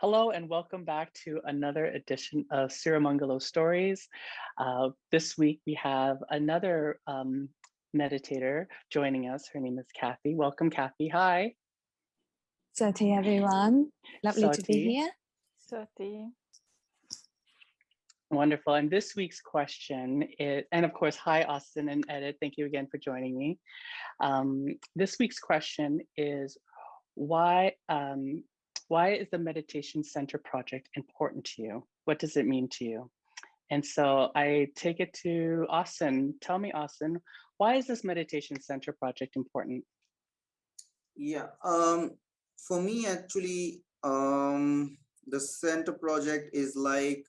Hello and welcome back to another edition of Sirimangalo Stories. Uh, this week we have another um, meditator joining us. Her name is Kathy. Welcome, Kathy. Hi. Sati, everyone. Lovely to be here. Sati. Wonderful. And this week's question is, and of course, hi, Austin and Edith. Thank you again for joining me. Um, this week's question is why um, why is the Meditation Center project important to you? What does it mean to you? And so I take it to Austin. Tell me, Austin, why is this Meditation Center project important? Yeah, um, for me, actually, um, the center project is like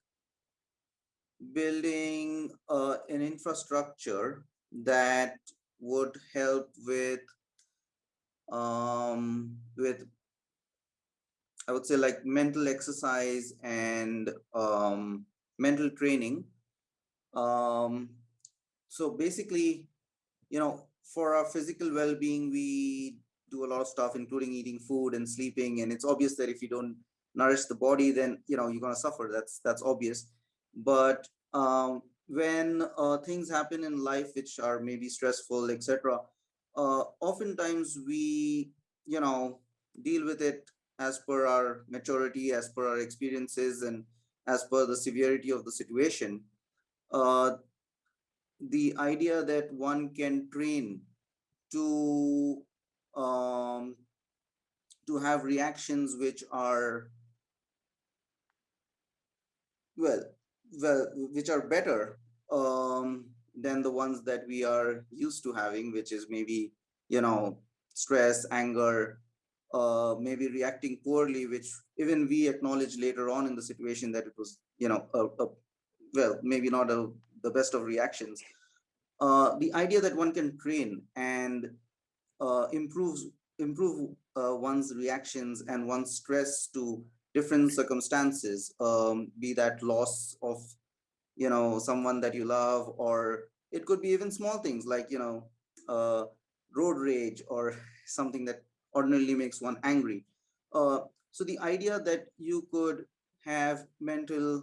building uh, an infrastructure that would help with um, with I would say like mental exercise and um, mental training. Um, so basically, you know, for our physical well-being, we do a lot of stuff, including eating food and sleeping. And it's obvious that if you don't nourish the body, then you know you're gonna suffer. That's that's obvious. But um, when uh, things happen in life which are maybe stressful, etc., uh, oftentimes we, you know, deal with it as per our maturity, as per our experiences, and as per the severity of the situation. Uh, the idea that one can train to um, to have reactions which are well, well, which are better um, than the ones that we are used to having, which is maybe you know stress, anger, uh, maybe reacting poorly, which even we acknowledge later on in the situation that it was, you know, a, a well, maybe not a, the best of reactions. Uh, the idea that one can train and uh, improves improve uh, one's reactions and one's stress to different circumstances, um, be that loss of, you know, someone that you love, or it could be even small things like, you know, uh, road rage or something that ordinarily makes one angry. Uh, so the idea that you could have mental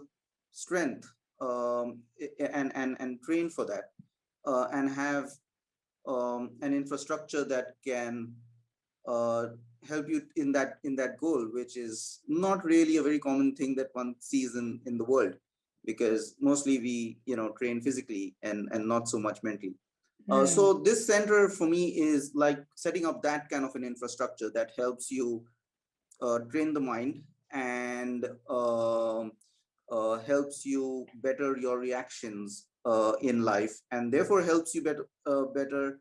strength um, and, and, and train for that uh, and have um, an infrastructure that can uh, help you in that in that goal, which is not really a very common thing that one sees in, in the world because mostly we you know train physically and, and not so much mentally. Uh, Hmm. so this center for me is like setting up that kind of an infrastructure that helps you uh, train the mind and um, uh, helps you better your reactions uh, in life and therefore helps you better uh, better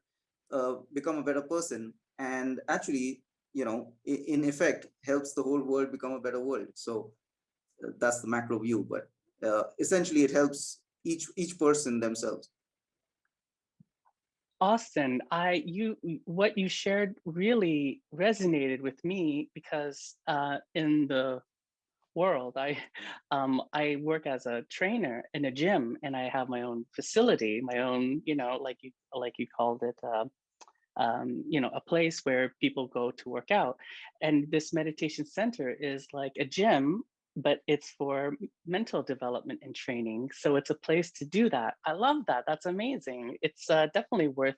uh, become a better person and actually you know in effect helps the whole world become a better world so that's the macro view but uh, essentially it helps each each person themselves Austin, I you what you shared really resonated with me because uh, in the world, I um, I work as a trainer in a gym, and I have my own facility, my own you know like you like you called it. Uh, um, you know, a place where people go to work out. And this meditation center is like a gym, but it's for mental development and training. So it's a place to do that. I love that. That's amazing. It's uh, definitely worth,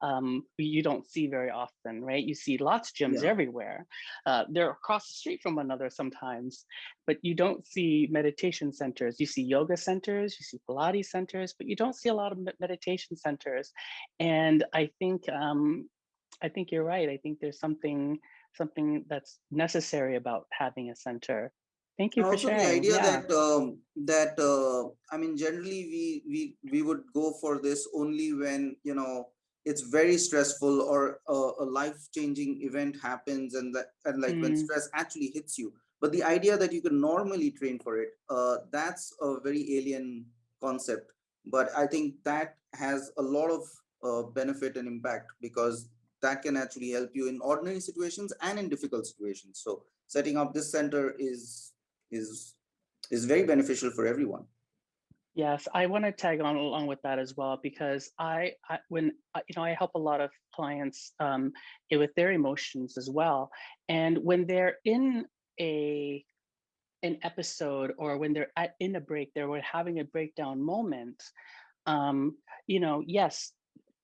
um, you don't see very often, right? You see lots of gyms Yeah. everywhere. Uh, they're across the street from one another sometimes, but you don't see meditation centers. You see yoga centers, you see Pilates centers, but you don't see a lot of meditation centers. And I think um, I think you're right. I think there's something something that's necessary about having a center. Thank you And for also the idea Yeah. that um, that uh, I mean, generally we we we would go for this only when you know it's very stressful or a life changing event happens, and that and like when Mm, stress actually hits you. But the idea that you can normally train for it, uh, that's a very alien concept. But I think that has a lot of uh, benefit and impact because that can actually help you in ordinary situations and in difficult situations. So setting up this center is is is very beneficial for everyone. Yes, I want to tag on along with that as well because I, I when I- you know I help a lot of clients um, with their emotions as well, and when they're in a an episode or when they're at, in a break, they're having a breakdown moment, um, you know, yes,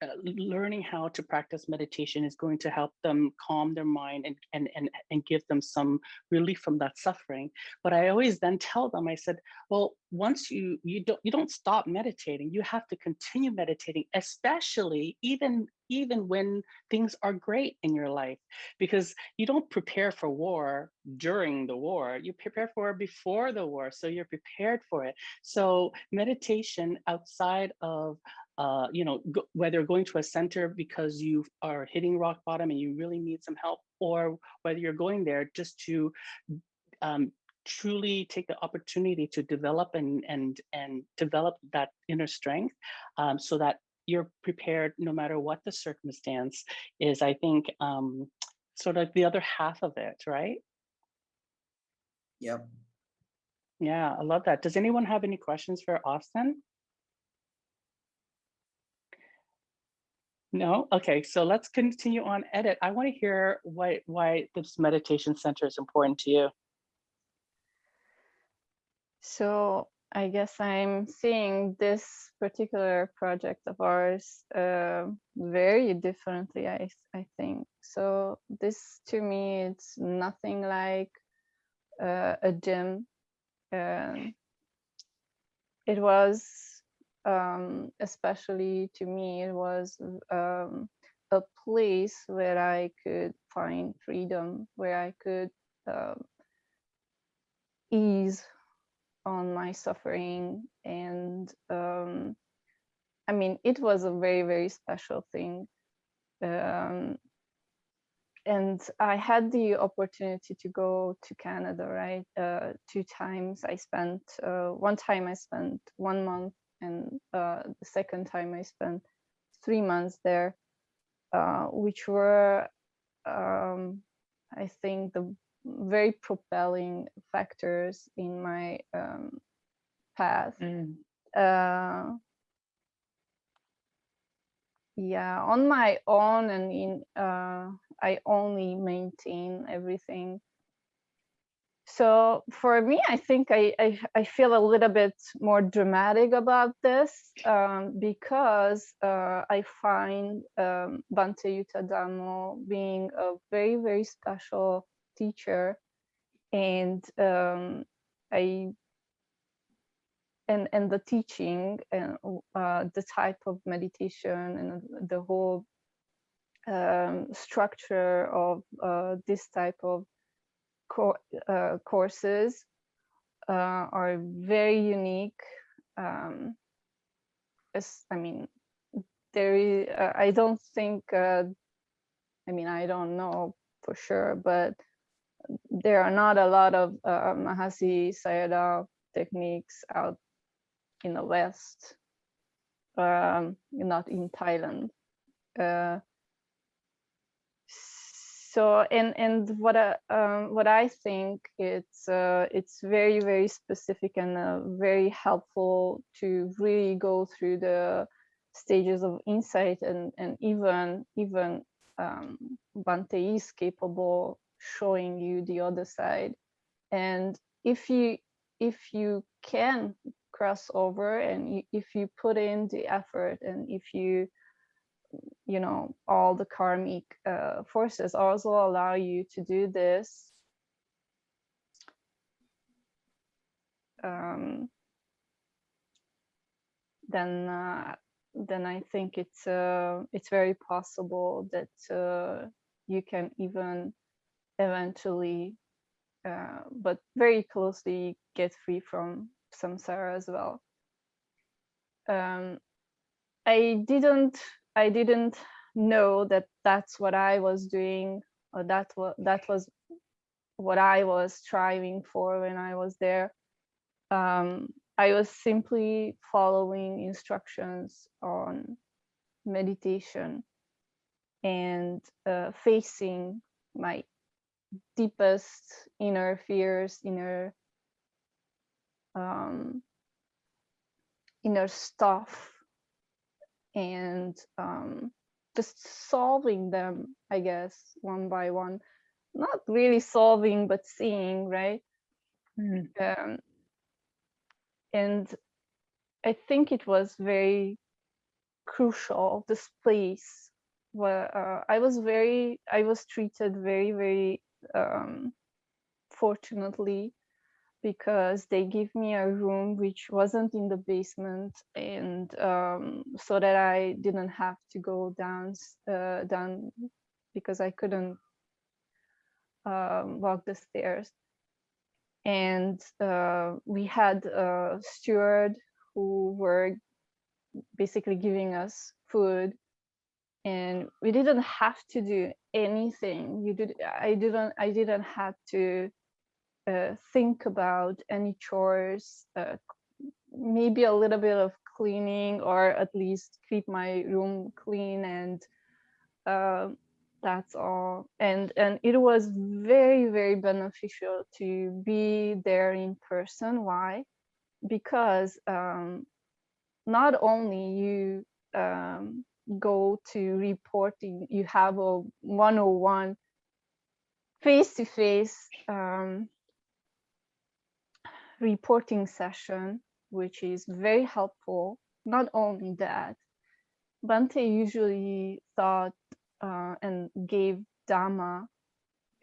uh, learning how to practice meditation is going to help them calm their mind and, and, and, and give them some relief from that suffering. But I always then tell them, I said, well, once you, you don't, you don't stop meditating, you have to continue meditating, especially even, even when things are great in your life, because you don't prepare for war during the war, you prepare for before the war. So you're prepared for it. So meditation outside of uh, you know, go, whether going to a center because you are hitting rock bottom and you really need some help, or whether you're going there just to um, truly take the opportunity to develop and and and develop that inner strength, um, so that you're prepared no matter what the circumstance is. I think um, sort of the other half of it, right? Yep. Yeah, I love that. Does anyone have any questions for Austin? No? Okay, so let's continue on edit. I want to hear why why this meditation center is important to you. So I guess I'm seeing this particular project of ours uh, very differently, I, I think. So this to me, it's nothing like uh, a gym. Um, it was um, especially to me, it was um, a place where I could find freedom, where I could um, ease on my suffering. And um, I mean, it was a very, very special thing. Um, and I had the opportunity to go to Canada, right? Uh, two times I spent, uh, one time I spent one month and uh, the second time I spent three months there, uh, which were, um, I think, the very propelling factors in my um, path. Mm. Uh, yeah, on my own and in, uh, I only maintain everything so for me, I think I, I, I, feel a little bit more dramatic about this um, because uh, I find um, Bhante Yuttadhammo being a very, very special teacher. And um, I and and the teaching and uh, the type of meditation and the whole um, structure of uh, this type of co uh, courses uh, are very unique. Um, as, I mean, there is, uh, I don't think, uh, I mean, I don't know for sure, but there are not a lot of uh, Mahasi Sayadaw techniques out in the West, um, not in Thailand. So and and what I um, what I think it's uh, it's very very specific and uh, very helpful to really go through the stages of insight and and even even um, Bhante is capable showing you the other side. And if you if you can cross over and if you put in the effort and if you you know, all the karmic uh, forces also allow you to do this. Um, then, uh, then I think it's uh, it's very possible that uh, you can even eventually, uh, but very closely, get free from samsara as well. Um, I didn't I didn't know that that's what I was doing or that was that was what I was striving for when I was there. Um, I was simply following instructions on meditation and uh, facing my deepest inner fears, inner um, inner stuff and um, just solving them, I guess, one by one. Not really solving, but seeing, right? Mm. um, and I think it was very crucial. This place where uh, I was very, I was treated very, very um, fortunately because they give me a room which wasn't in the basement and um, so that I didn't have to go down uh, down because I couldn't um, walk the stairs. And uh, we had a steward who were basically giving us food and we didn't have to do anything. You did i didn't i didn't have to think about any chores uh, maybe a little bit of cleaning or at least keep my room clean and uh, that's all. And and it was very very beneficial to be there in person. Why? Because um, not only you um, go to reporting you have a one-on-one face-to-face um, reporting session which is very helpful not only that Bhante usually thought uh, and gave Dhamma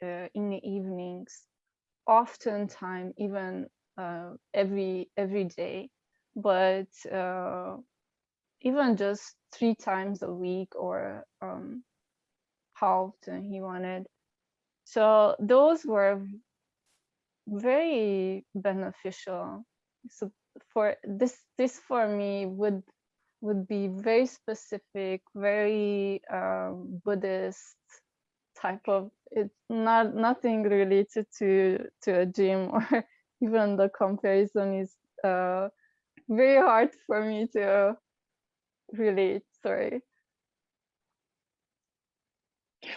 uh, in the evenings, oftentimes even uh, every every day, but uh, even just three times a week or um, how often he wanted. So those were very beneficial. So for this, this for me would would be very specific, very um, Buddhist type of it's not nothing related to to a gym or even the comparison is uh, very hard for me to relate. Sorry.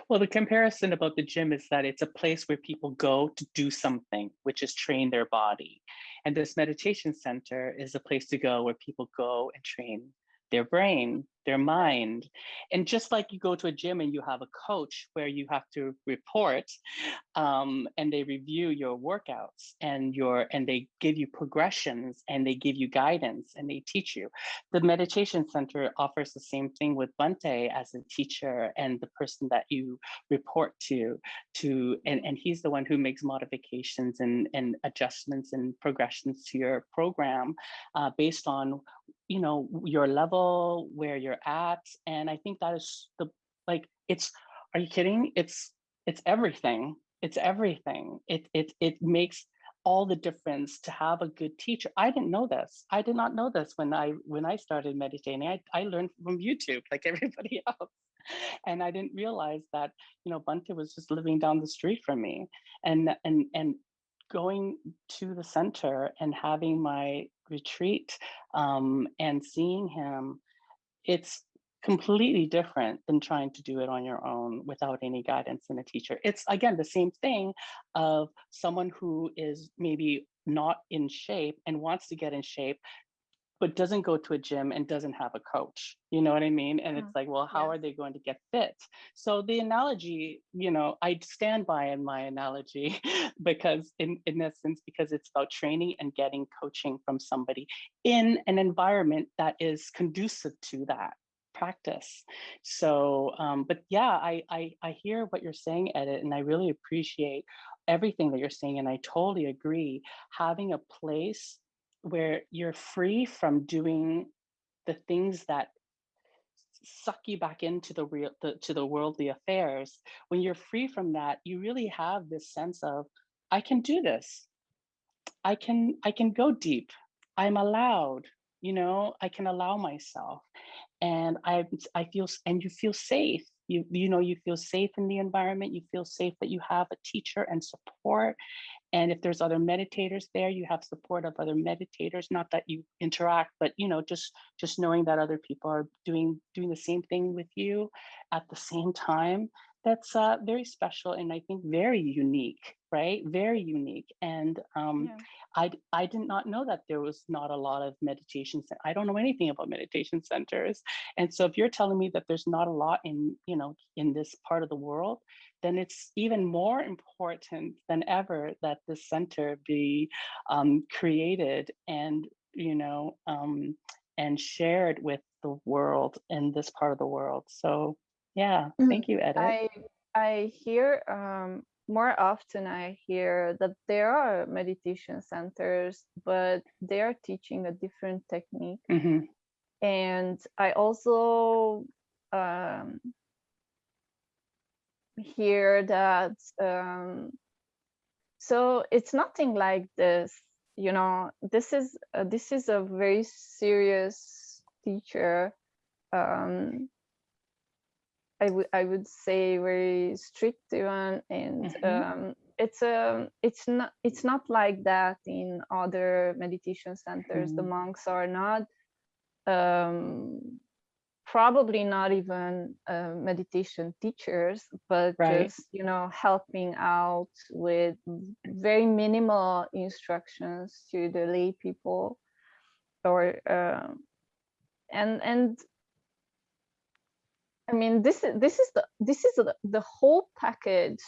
Well, the comparison about the gym is that it's a place where people go to do something, which is train their body. And this meditation center is a place to go where people go and train their brain, their mind. And just like you go to a gym and you have a coach where you have to report um, and they review your workouts and your and they give you progressions and they give you guidance and they teach you. The meditation center offers the same thing with Bhante as a teacher and the person that you report to to and, and he's the one who makes modifications and, and adjustments and progressions to your program uh, based on you know your level where you're at and i think that is the like it's are you kidding? It's it's everything. It's everything. It it it makes all the difference to have a good teacher. I didn't know this. I did not know this when i when i started meditating. I, I learned from youtube like everybody else. And i didn't realize that you know Bhante was just living down the street from me. And and and going to the center and having my retreat um, and seeing him, it's completely different than trying to do it on your own without any guidance and a teacher. It's again the same thing of someone who is maybe not in shape and wants to get in shape but doesn't go to a gym and doesn't have a coach. You know what I mean? And Mm, it's like, well, how are they going to get fit? So the analogy, you know, I stand by in my analogy because in, in essence, because it's about training and getting coaching from somebody in an environment that is conducive to that practice. So, um, but yeah, I, I, I hear what you're saying, Edit, and I really appreciate everything that you're saying. And I totally agree. Having a place where you're free from doing the things that suck you back into the real the, to the worldly affairs. When you're free from that you really have this sense of i can do this. I can i can go deep. I'm allowed you know? I can allow myself. And i i feel and you feel safe. You you know you feel safe in the environment. You feel safe that you have a teacher and support and if there's other meditators there, you have support of other meditators, not that you interact, but you know, just just knowing that other people are doing doing the same thing with you at the same time, that's uh, very special and I think very unique, right? Very unique. And um, Yeah. I, I did not know that there was not a lot of meditation. I don't know anything about meditation centers. And so if you're telling me that there's not a lot in, you know, in this part of the world, then it's even more important than ever that this center be um, created and, you know, um, and shared with the world in this part of the world. So yeah, Mhm. thank you, Edith. I I hear um, more often I hear that there are meditation centers, but they are teaching a different technique. Mhm. And I also um, hear that um, so it's nothing like this, you know. This is uh, this is a very serious teacher. Um, I would I would say very strict even, and Mhm. um, it's um it's not it's not like that in other meditation centers. The Mhm. monks are not um, probably not even uh, meditation teachers, but Right. just you know helping out with very minimal instructions to the lay people, or um, and and I mean, this is this is the this is the, the whole package.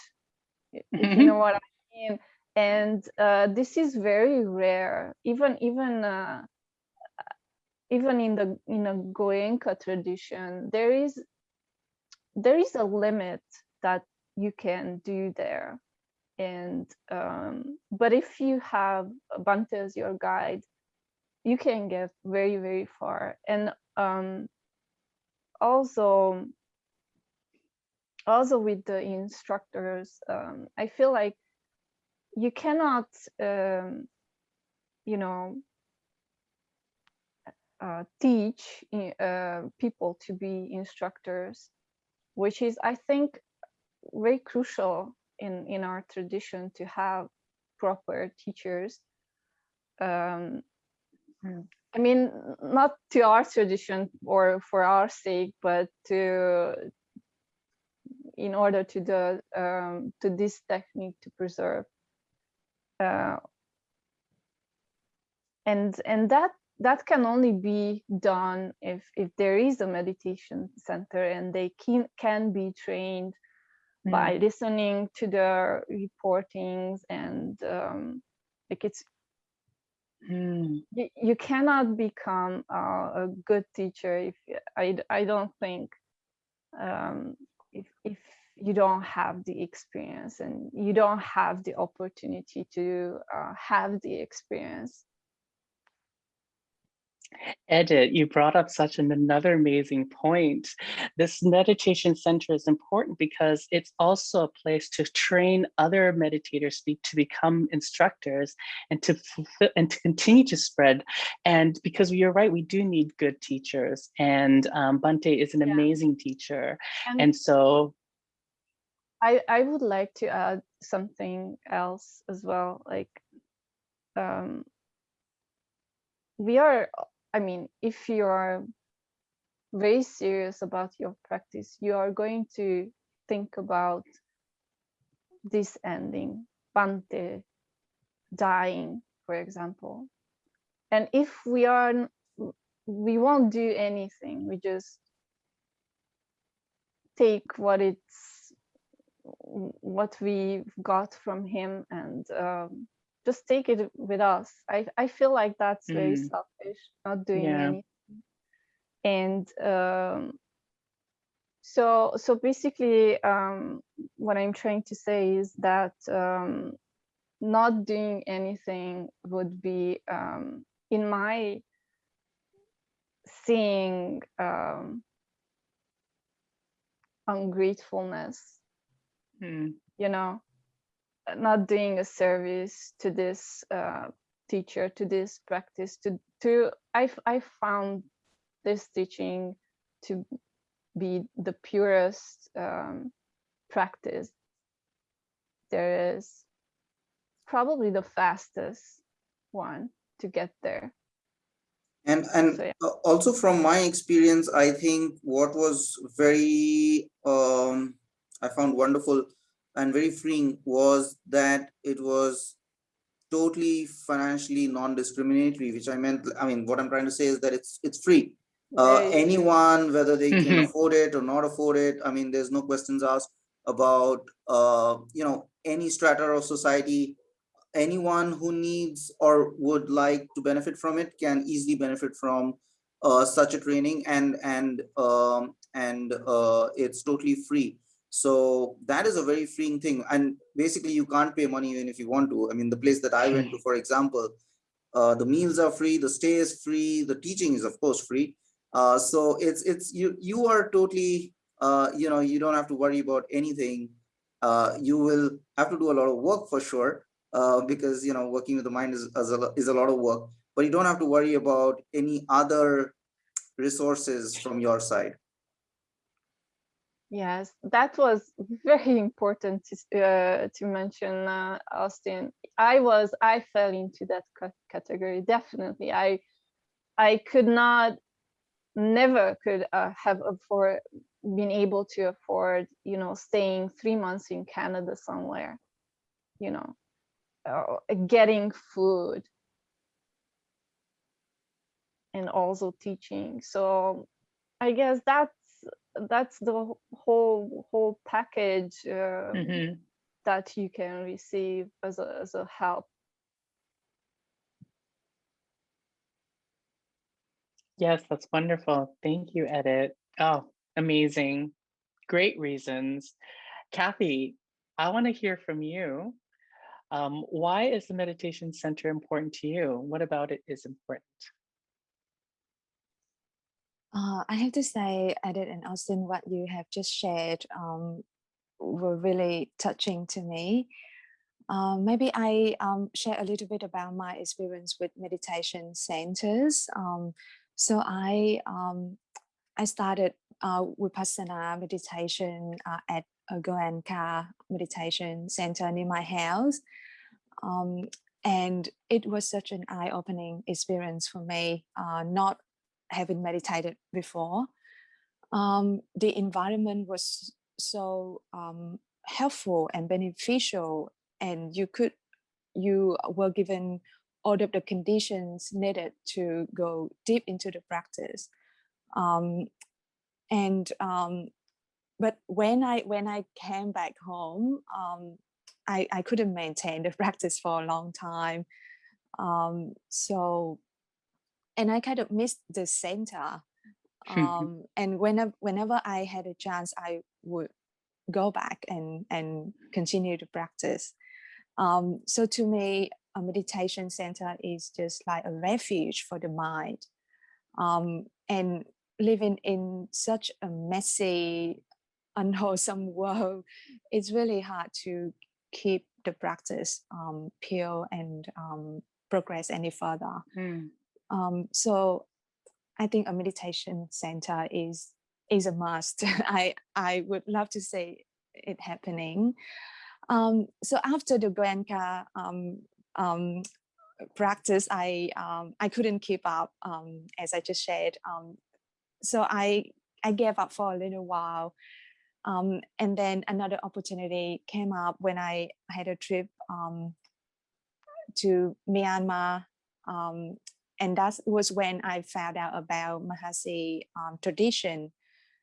i- If you Mhm. know what I mean, and uh, this is very rare. Even even uh, even in the in a Goenka tradition, there is there is a limit that you can do there, and um, but if you have Bhante as your guide, you can get very very far. And um, also also with the instructors um, i feel like you cannot um, you know uh, teach uh, people to be instructors which is i think very crucial in in our tradition to have proper teachers um, Mm. I mean, not to our tradition or for our sake, but to in order to the um, to this technique to preserve. Uh, and and that that can only be done if if there is a meditation center and they can can be trained Mm. by listening to the reportings and um, like it's Mm. you, you cannot become uh, a good teacher if I, I don't think um, if, if you don't have the experience and you don't have the opportunity to uh, have the experience Edit, you brought up such an another amazing point. This meditation center is important because it's also a place to train other meditators be- to become instructors and to and to continue to spread. And because you're right, we do need good teachers, and um, Bhante is an Yeah. amazing teacher. and, And so, I, I would like to add something else as well like um, we are i mean if you are very serious about your practice you are going to think about this ending bhante dying for example. And if we are we won't do anything we just take what it's what we've got from him and um, just take it with us. I i feel like that's very Mm. selfish not doing Yeah. anything. And um, so so basically um, what i'm trying to say is that um, not doing anything would be um, in my seeing um, ungratefulness. Mm, you know not doing a service to this uh, teacher to this practice to to i i found this teaching to be the purest um, practice there is probably the fastest one to get there And and So, yeah. also from my experience, I think what was very um, I found wonderful and very freeing was that it was totally financially non-discriminatory, which I meant, I mean, what I'm trying to say is that it's it's free. Uh, Right. anyone, whether they can Mhm. afford it or not afford it, I mean, there's no questions asked about, uh, you know, any strata of society. Anyone who needs or would like to benefit from it can easily benefit from uh, such a training and and um, and uh, it's totally free. So that is a very freeing thing. And basically you can't pay money even if you want to. I mean, the place that I went to, for example, uh, the meals are free, the stay is free, the teaching is of course free. Uh, so it's it's you you are totally uh, you know you don't have to worry about anything. Uh, you will have to do a lot of work for sure uh, because you know working with the mind is is a, is a lot of work, but you don't have to worry about any other resources from your side. Yes, that was very important to, uh, to mention, uh, Austin. I was, I fell into that category, definitely. I, I could not, never could uh, have afford, been able to afford, you know, staying three months in Canada somewhere, you know, uh, getting food and also teaching. So I guess that's that's the whole whole package um, Mhm. that you can receive as a as a help. Yes, that's wonderful. Thank you, Edit. Oh, amazing. Great reasons. Kathy, I want to hear from you. Um, why is the meditation center important to you? What about it is important? Uh, I have to say, Edith and Austin, what you have just shared um, were really touching to me. Um, maybe I um, share a little bit about my experience with meditation centers. Um, so I um, I started uh, Vipassana meditation uh, at a Goenka meditation center near my house. Um, and it was such an eye-opening experience for me, uh, not having meditated before. Um, the environment was so um, helpful and beneficial, and you could you were given all of the conditions needed to go deep into the practice. Um, and um, but when I when I came back home, um, I I couldn't maintain the practice for a long time. Um, so and I kind of missed the center. Um, and whenever whenever I had a chance, I would go back and and continue to practice. Um, so to me, a meditation center is just like a refuge for the mind. Um, and living in such a messy, unwholesome world, it's really hard to keep the practice um, pure and um, progress any further. Mm, Um, so I think a meditation center is is a must. I I would love to see it happening. Um, so after the Goenka um, um, practice, I um, I couldn't keep up um, as I just shared. So I I gave up for a little while. Um, and then another opportunity came up when I had a trip um, to Myanmar. Um, and that was when I found out about Mahasi um, tradition.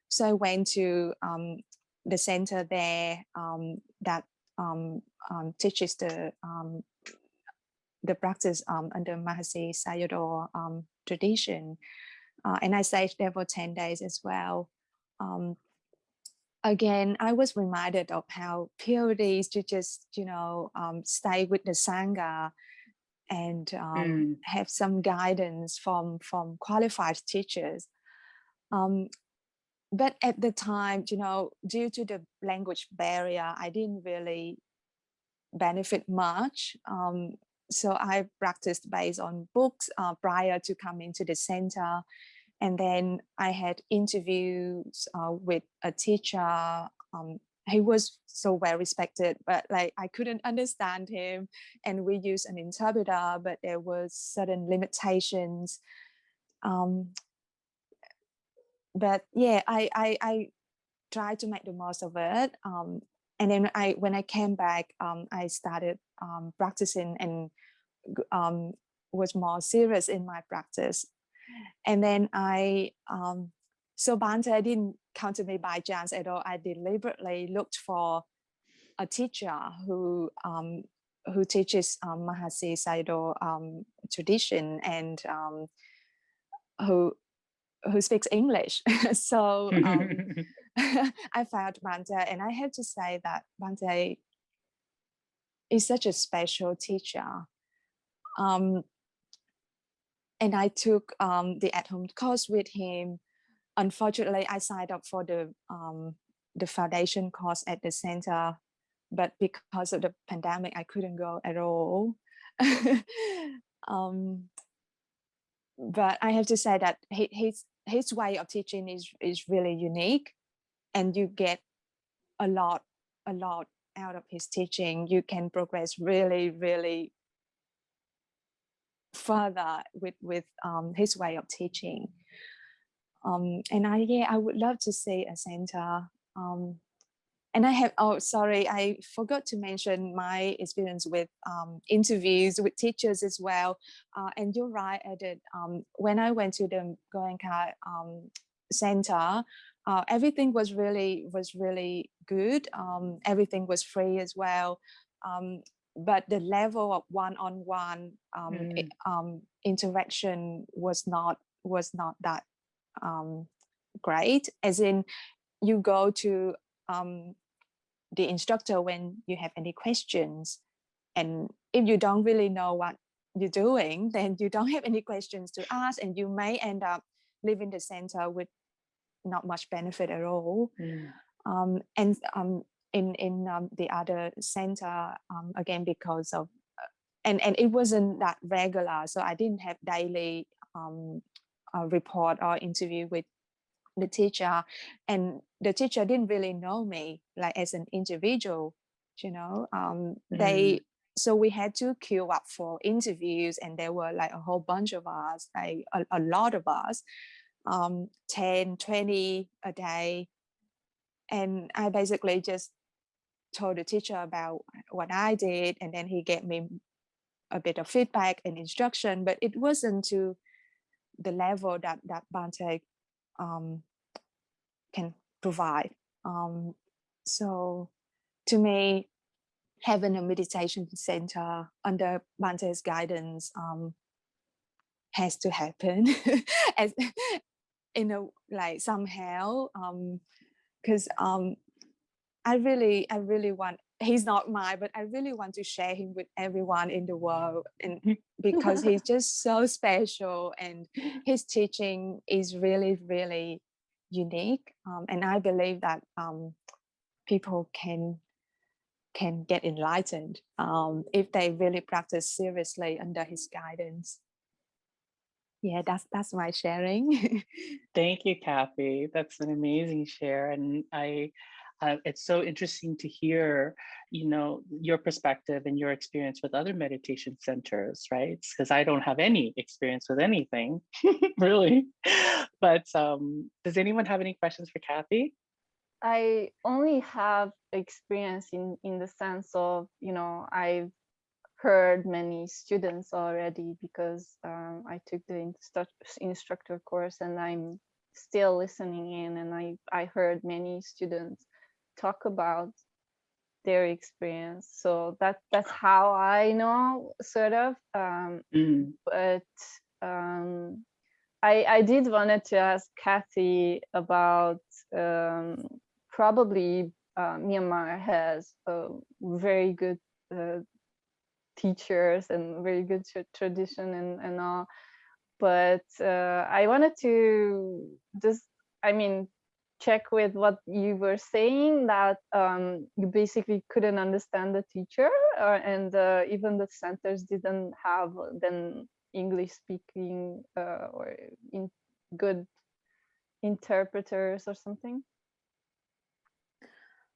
So I went to um, the center there um, that um, um, teaches the um, the practice under Mahasi Sayadaw tradition. Uh, and I stayed there for 10 days as well. Again, I was reminded of how pure it is to just, you know, stay with the Sangha and um, Mm. have some guidance from, from qualified teachers. Um, but at the time, you know, due to the language barrier, I didn't really benefit much. Um, so I practiced based on books uh, prior to coming to the center. And then I had interviews uh, with a teacher. Um, he was so well respected, but like I couldn't understand him. And we used an interpreter, but there was certain limitations. Um, but yeah, I, I, I tried to make the most of it. Um, and then I, when I came back, um, I started um, practicing and um, was more serious in my practice. And then I, um, so Bhante didn't come to me by chance at all. I deliberately looked for a teacher who um, who teaches um, Mahasi Sayadaw um, tradition and um, who who speaks English. so um, I found Bhante, and I have to say that Bhante is such a special teacher. Um, and I took um, the at-home course with him. Unfortunately, I signed up for the um, the foundation course at the center, but because of the pandemic, I couldn't go at all. um, but I have to say that his his way of teaching is is really unique, and you get a lot a lot out of his teaching. You can progress really really further with with um, his way of teaching. Um, and I yeah I would love to see a center. Um, and I have oh sorry I forgot to mention my experience with um, interviews with teachers as well. Uh, and you're right, Edith. Um, when I went to the Goenka um, center, uh, everything was really was really good. Um, everything was free as well. Um, but the level of one-on-one um, i- Mm. um, interaction was not was not that um, great. As in, you go to um, the instructor when you have any questions, and if you don't really know what you're doing, then you don't have any questions to ask, and you may end up leaving the center with not much benefit at all Mm. um, and um, in in um, the other center um, again because of uh, and and it wasn't that regular so i didn't have daily um, uh, report or interview with the teacher. And the teacher didn't really know me like as an individual you know um, they so we had to queue up for interviews and there were like a whole bunch of us like a, a lot of us um 10 20 a day. And I basically just told the teacher about what I did, and then he gave me a bit of feedback and instruction, but it wasn't to the level that that Bhante um, can provide. Um, so, to me, having a meditation center under Bhante's guidance um, has to happen, as in a like somehow. Um, because um I really I really want he's not mine but I really want to share him with everyone in the world and because he's just so special and his teaching is really really unique um, and I believe that um, people can can get enlightened um, if they really practice seriously under his guidance yeah that's that's my sharing Thank you, Kathy. That's an amazing share, and I. Uh, it's so interesting to hear, you know, your perspective and your experience with other meditation centers, right? Because I don't have any experience with anything, really. But um, does anyone have any questions for Kathy? I only have experience in in the sense of you know I've heard many students already because um, I took the instru- instructor course and I'm still listening in and I I heard many students talk about their experience. So that that's how I know sort of um, Mm, but um, I I did wanted to ask Kathy about um, probably uh, Myanmar has a very good uh, teachers and very good tradition and, and all but uh, i wanted to just i mean check with what you were saying that um, you basically couldn't understand the teacher uh, and uh, even the centers didn't have then english speaking uh, or in good interpreters or something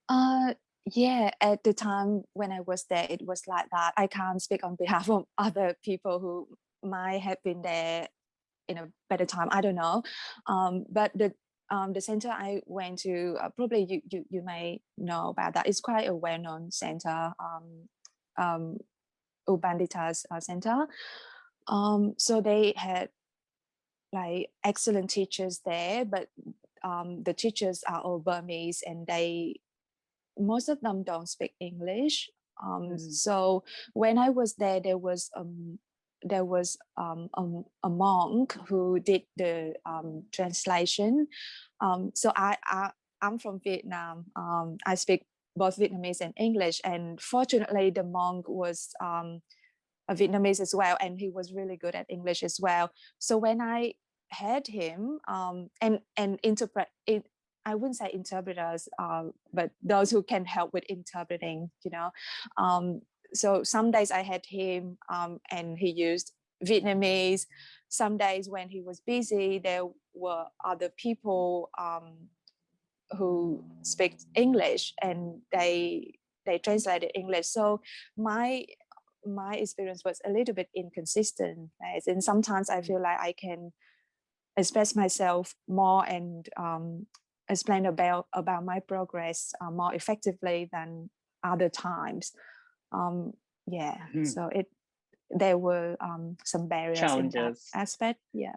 Uh, yeah, at the time when I was there, it was like that. I can't speak on behalf of other people who might have been there in a better time. I don't know. Um, but the um, the center I went to, uh, probably you, you you may know about that. It's quite a well-known center, um, um, U Pandita's uh, Center. Um, so they had like excellent teachers there, but um, the teachers are all Burmese and they, most of them don't speak English. Um, Mm. So when I was there, there was um, there was um, a, a monk who did the um, translation. Um, so I, I I'm from Vietnam. Um, I speak both Vietnamese and English, and fortunately, the monk was um, a Vietnamese as well, and he was really good at English as well. So when I had him um, and and interpret it, I wouldn't say interpreters, uh, but those who can help with interpreting, you know. So some days I had him um, and he used Vietnamese. Some days when he was busy, there were other people um, who speak English and they they translated English. So my my experience was a little bit inconsistent. In sometimes I feel like I can express myself more and um, explain about about my progress uh, more effectively than other times. Um, yeah, Mhm. so it there were um, some barriers in that Challenges. aspect. Yeah.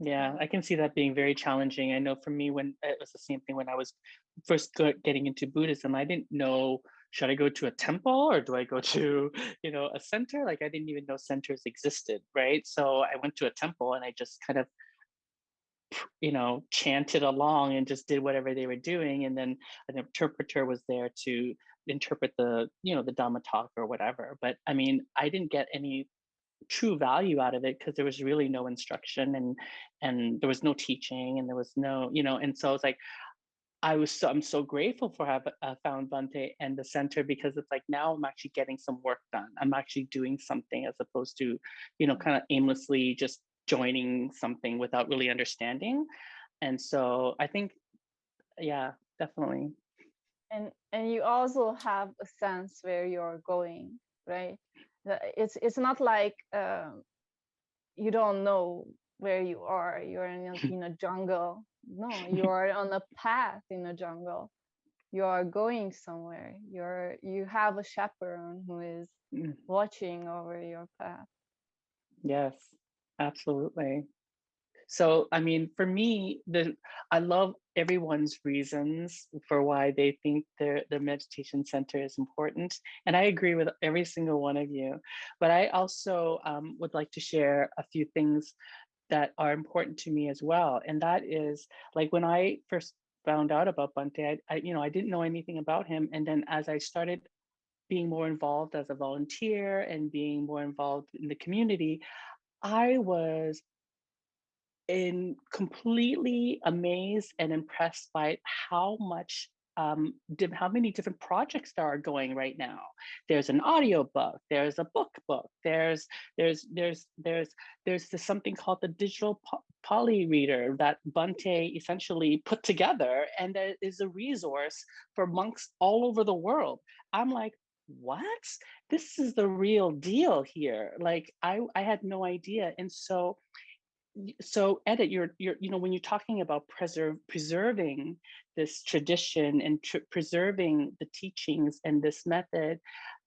Yeah, I can see that being very challenging. I know for me, when it was the same thing when I was first getting into Buddhism, I didn't know should I go to a temple or do I go to, you know, a center? Like I didn't even know centers existed, right? So I went to a temple and I just kind of, you know, chanted along and just did whatever they were doing. And then an interpreter was there to interpret the, you know, the Dhamma talk or whatever. But I mean, I didn't get any true value out of it because there was really no instruction and and there was no teaching and there was no you know and so it's like i was so i'm so grateful for have uh, found Bhante and the center because it's like now i'm actually getting some work done i'm actually doing something as opposed to you know kind of aimlessly just joining something without really understanding and so i think yeah definitely and and you also have a sense where you're going right? It's it's not like um, you don't know where you are you're in a, in a jungle. No you're on a path in a jungle. You are going somewhere. You're you have a chaperone who is Mm. watching over your path. Yes, absolutely. So, I mean, for me, the I love everyone's reasons for why they think their their meditation center is important, and I agree with every single one of you. But I also um, would like to share a few things that are important to me as well, and that is like when I first found out about Bhante, I, I you know I didn't know anything about him, and then as I started being more involved as a volunteer and being more involved in the community, I was in completely amazed and impressed by how much um how many different projects there are going right now. There's an audiobook there's a book book there's there's there's there's there's this something called the digital po- Pali reader that Bhante essentially put together and that is a resource for monks all over the world. I'm like what? This is the real deal here. Like i i had no idea. And so so edit you're you know when you're talking about preserve preserving this tradition and tr- preserving the teachings and this method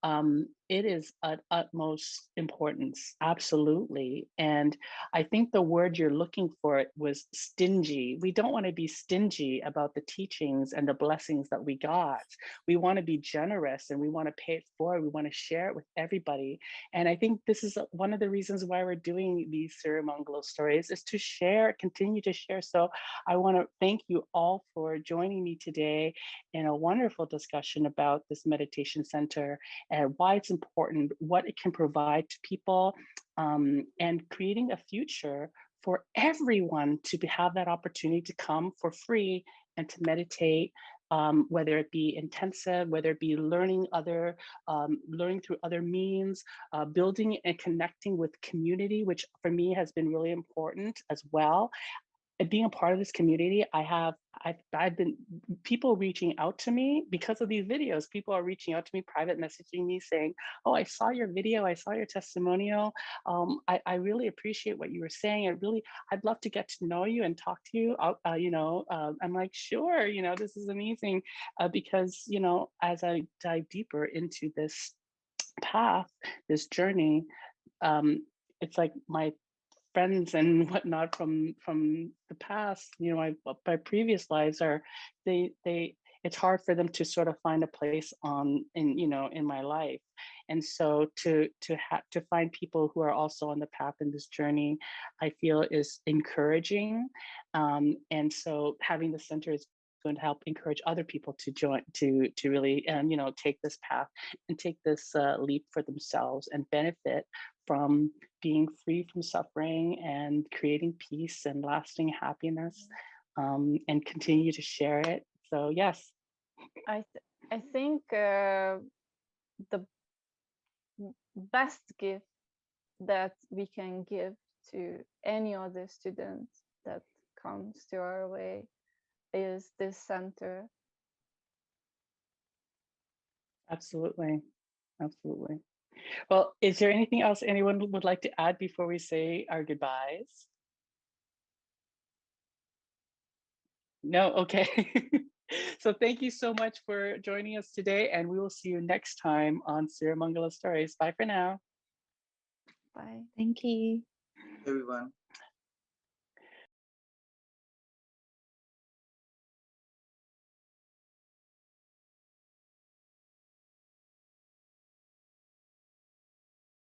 um it is at utmost importance absolutely and i think the word you're looking for was stingy. We don't want to be stingy about the teachings and the blessings that we got. We want to be generous and we want to pay it forward. We want to share it with everybody and I think this is one of the reasons why we're doing these Sirimangalo stories is to share, continue to share. So I want to thank you all for joining me today in a wonderful discussion about this meditation center and why it's important, what it can provide to people, um, and creating a future for everyone to be, have that opportunity to come for free and to meditate um, whether it be intensive, whether it be learning other, um, learning through other means, uh, building and connecting with community, which for me has been really important as well. And being a part of this community, I have I've, I've been people reaching out to me because of these videos. People are reaching out to me, private messaging me saying, oh, I saw your video. I saw your testimonial. Um, I, I really appreciate what you were saying. I really, I'd love to get to know you and talk to you. Uh, uh, you know, uh, I'm like, sure, you know, this is amazing uh, because, you know, as I dive deeper into this path, this journey, um, it's like my friends and whatnot from from the past you know my my previous lives are they they it's hard for them to sort of find a place on in you know in my life. And so to to have to find people who are also on the path in this journey i feel is encouraging. Um, and so having the center is going to help encourage other people to join to to really um, you know take this path and take this uh, leap for themselves and benefit from being free from suffering and creating peace and lasting happiness um, and continue to share it. So yes. I, th I think uh, the best gift that we can give to any other student that comes to our way is this center. Absolutely. Absolutely. Well, is there anything else anyone would like to add before we say our goodbyes? No, okay. so thank you so much for joining us today and we will see you next time on Sirimangalo Stories. Bye for now. Bye. Thank you. Everyone.